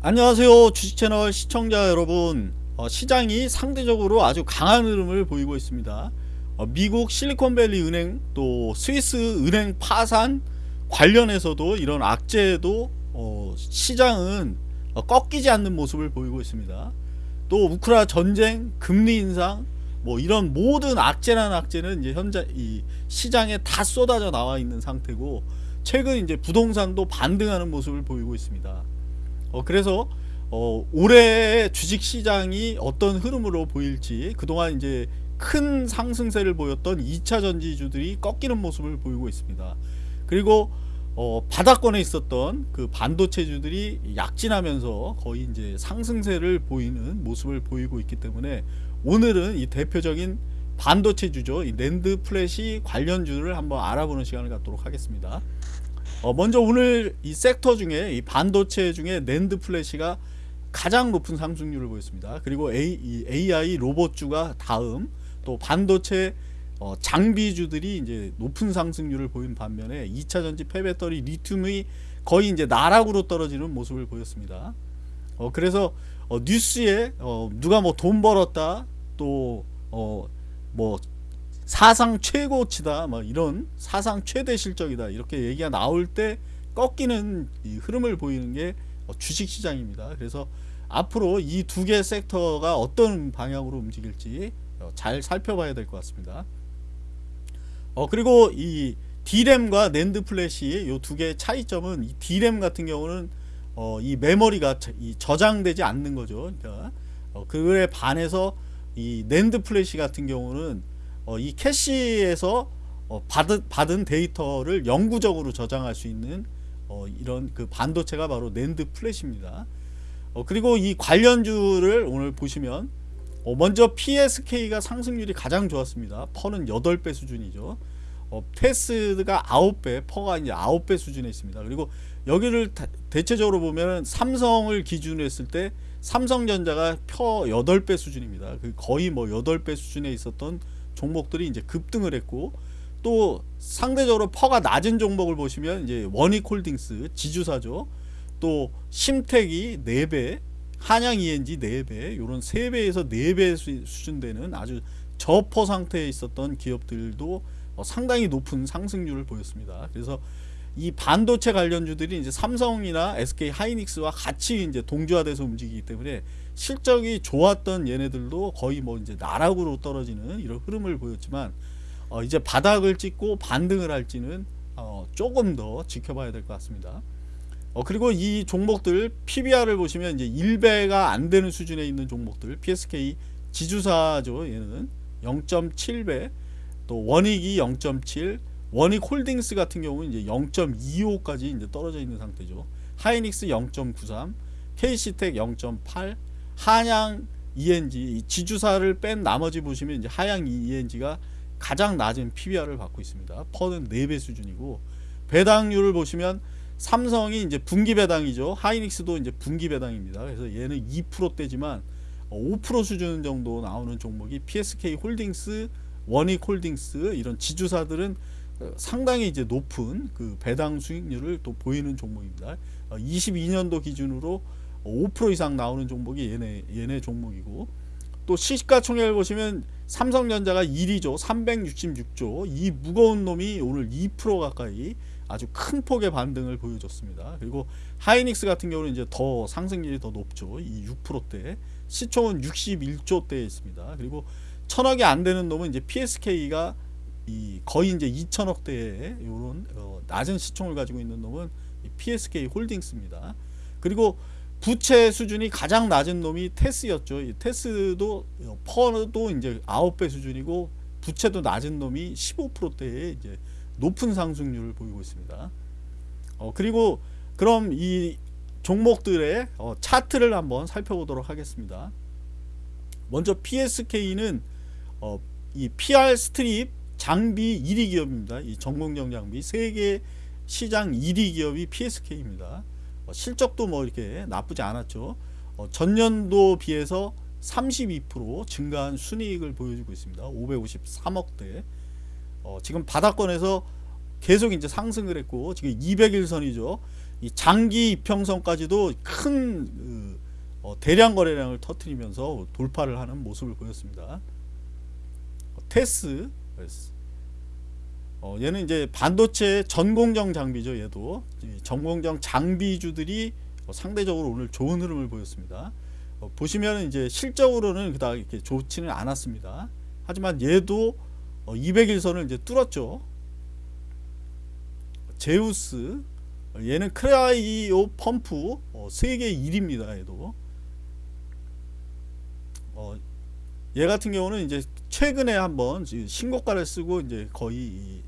안녕하세요 주식채널 시청자 여러분. 어, 시장이 상대적으로 아주 강한 흐름을 보이고 있습니다. 어, 미국 실리콘밸리 은행 또 스위스 은행 파산 관련해서도 이런 악재도 어, 시장은 어, 꺾이지 않는 모습을 보이고 있습니다. 또 우크라 전쟁 금리 인상 뭐 이런 모든 악재란 악재는 이제 현재 이 시장에 다 쏟아져 나와 있는 상태고 최근 이제 부동산도 반등하는 모습을 보이고 있습니다 어, 그래서 어, 올해 주식시장이 어떤 흐름으로 보일지 그동안 이제 큰 상승세를 보였던 2차 전지주들이 꺾이는 모습을 보이고 있습니다. 그리고 어, 바닥권에 있었던 그 반도체주들이 약진하면서 거의 이제 상승세를 보이는 모습을 보이고 있기 때문에 오늘은 이 대표적인 반도체주죠. 이 낸드 플래시 관련주를 한번 알아보는 시간을 갖도록 하겠습니다. 어, 먼저 오늘 이 섹터 중에 이 반도체 중에 낸드 플래시가 가장 높은 상승률을 보였습니다. 그리고 A, AI 로봇주가 다음 또 반도체 어, 장비주들이 이제 높은 상승률을 보인 반면에 2차 전지 폐배터리 리튬이 거의 이제 나락으로 떨어지는 모습을 보였습니다. 어, 그래서 어, 뉴스에 어, 누가 뭐 돈 벌었다 또뭐 사상 최고치다 뭐 이런 사상 최대 실적이다 이렇게 얘기가 나올 때 꺾이는 흐름을 보이는 게 어, 주식시장입니다. 그래서 앞으로 이 두 개 섹터가 어떤 방향으로 움직일지 어, 잘 살펴봐야 될 것 같습니다. 어 그리고 이 D램과 낸드 플래시 요두 개의 차이점은 이 D램 같은 경우는 어, 이 메모리가 이 저장되지 않는 거죠. 그러니까 어, 그에 반해서 이 낸드 플래시 같은 경우는 어, 이 캐시에서 어, 받은, 받은 데이터를 영구적으로 저장할 수 있는 어, 이런 그 반도체가 바로 낸드 플래시입니다. 어, 그리고 이 관련주를 오늘 보시면 어, 먼저 PSK가 상승률이 가장 좋았습니다. PER는 8배 수준이죠. 어, 테스가 9배, PER가 이제 9배 수준에 있습니다. 그리고 여기를 다, 대체적으로 보면 삼성을 기준으로 했을 때 삼성전자가 펴 8배 수준입니다. 그 거의 뭐 8배 수준에 있었던 종목들이 이제 급등을 했고 또 상대적으로 퍼가 낮은 종목을 보시면 이제 원익홀딩스 지주사죠. 또 심택이 4배, 한양 ENG 4배, 요런 3배에서 4배 수준 되는 아주 저퍼 상태에 있었던 기업들도 어, 상당히 높은 상승률을 보였습니다. 그래서 이 반도체 관련주들이 이제 삼성이나 SK 하이닉스와 같이 이제 동조화돼서 움직이기 때문에 실적이 좋았던 얘네들도 거의 뭐 이제 나락으로 떨어지는 이런 흐름을 보였지만 어 이제 바닥을 찍고 반등을 할지는 어 조금 더 지켜봐야 될 것 같습니다. 어 그리고 이 종목들 PBR을 보시면 이제 1배가 안 되는 수준에 있는 종목들 PSK 지주사죠 얘는 0.7배 또 원익이 0.7 원익 홀딩스 같은 경우는 이제 0.25까지 이제 떨어져 있는 상태죠. 하이닉스 0.93, KC텍 0.8, 한양 ENG 지주사를 뺀 나머지 보시면 이제 한양 ENG가 가장 낮은 PBR을 받고 있습니다. PER는 4배 수준이고 배당률을 보시면 삼성이 이제 분기 배당이죠. 하이닉스도 이제 분기 배당입니다. 그래서 얘는 2%대지만 5% 수준 정도 나오는 종목이 PSK 홀딩스, 원익 홀딩스 이런 지주사들은 상당히 이제 높은 그 배당 수익률을 또 보이는 종목입니다. 22년도 어, 기준으로 5% 이상 나오는 종목이 얘네 얘네 종목이고 또 시가총액을 보시면 삼성전자가 1위죠. 366조. 이 무거운 놈이 오늘 2% 가까이 아주 큰 폭의 반등을 보여줬습니다. 그리고 하이닉스 같은 경우는 이제 더 상승률이 더 높죠. 이 6%대. 시총은 61조대에 있습니다. 그리고 천억이 안 되는 놈은 이제 PSK가 이 거의 이제 2천억대의 이런 어 낮은 시총을 가지고 있는 놈은 PSK 홀딩스입니다. 그리고 부채 수준이 가장 낮은 놈이 테스였죠. 이 테스도 어, 퍼도 이제 9배 수준이고 부채도 낮은 놈이 15%대의 이제 높은 상승률을 보이고 있습니다. 어 그리고 그럼 이 종목들의 어 차트를 한번 살펴보도록 하겠습니다. 먼저 PSK는 어 이 PR 스트립 장비 1위 기업입니다. 이 전공정 장비 세계 시장 1위 기업이 PSK입니다. 어, 실적도 뭐 이렇게 나쁘지 않았죠. 어, 전년도 비해서 32% 증가한 순이익을 보여주고 있습니다. 553억대. 어, 지금 바닥권에서 계속 이제 상승을 했고 지금 200일선이죠. 이 장기 이평선까지도 큰 어, 대량 거래량을 터트리면서 돌파를 하는 모습을 보였습니다. 어, 테스 어, 얘는 이제 반도체 전공정 장비죠. 얘도 이 전공정 장비주들이 어, 상대적으로 오늘 좋은 흐름을 보였습니다. 어, 보시면 이제 실적으로는 그닥 이렇게 좋지는 않았습니다. 하지만 얘도 어, 200일선을 이제 뚫었죠. 제우스 어, 얘는 크라이오 펌프 어, 세계 1위입니다. 얘도 어, 얘 같은 경우는 이제 최근에 한번 신고가를 쓰고 이제 거의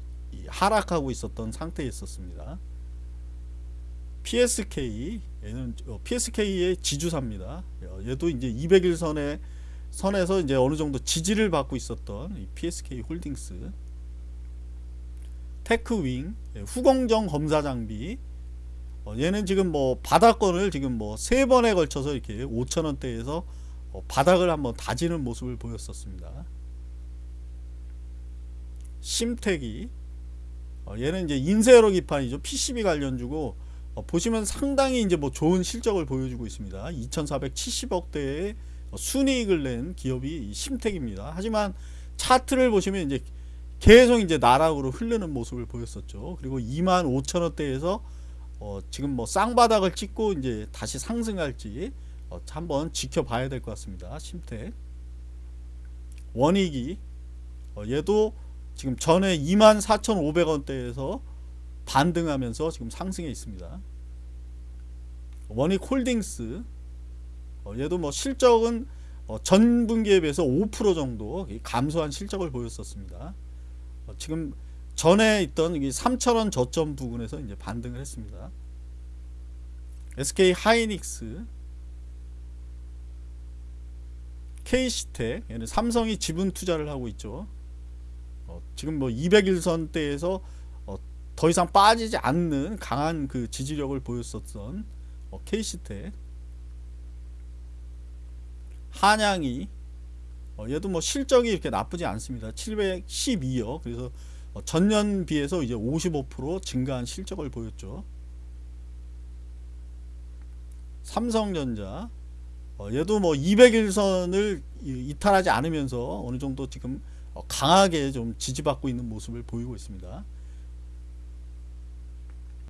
하락하고 있었던 상태에 있었습니다. PSK 얘는 어, PSK의 지주사입니다. 어, 얘도 이제 200일 선에 선에서 이제 어느 정도 지지를 받고 있었던 이 PSK 홀딩스 테크윙 예, 후공정 검사 장비 어, 얘는 지금 뭐 바닥권을 지금 뭐 세 번에 걸쳐서 이렇게 5천 원대에서 어, 바닥을 한번 다지는 모습을 보였었습니다. 심택이 어, 얘는 이제 인쇄로 기판이죠. PCB 관련주고 어, 보시면 상당히 이제 뭐 좋은 실적을 보여주고 있습니다. 2,470억대의 순이익을 낸 기업이 이 심택입니다. 하지만 차트를 보시면 이제 계속 이제 나락으로 흐르는 모습을 보였었죠. 그리고 2만 5천 원대에서 어, 지금 뭐 쌍바닥을 찍고 이제 다시 상승할지 어, 한번 지켜봐야 될 것 같습니다. 심택 원익이 어, 얘도 지금 전에 24,500원대에서 반등하면서 지금 상승해 있습니다. 원익 홀딩스 어, 얘도 뭐 실적은 어, 전 분기에 비해서 5% 정도 감소한 실적을 보였었습니다. 어, 지금 전에 있던 이 3,000원 저점 부근에서 이제 반등을 했습니다. SK 하이닉스 K시텍 삼성이 지분 투자를 하고 있죠. 어, 지금 뭐 200일선대에서 어, 더 이상 빠지지 않는 강한 그 지지력을 보였었던 어, K시텍 한양이 어, 얘도 뭐 실적이 이렇게 나쁘지 않습니다. 712억 그래서 어, 전년 비해서 이제 55% 증가한 실적을 보였죠. 삼성전자 어, 얘도 뭐 200일선을 이탈하지 않으면서 어느 정도 지금 어, 강하게 좀 지지받고 있는 모습을 보이고 있습니다.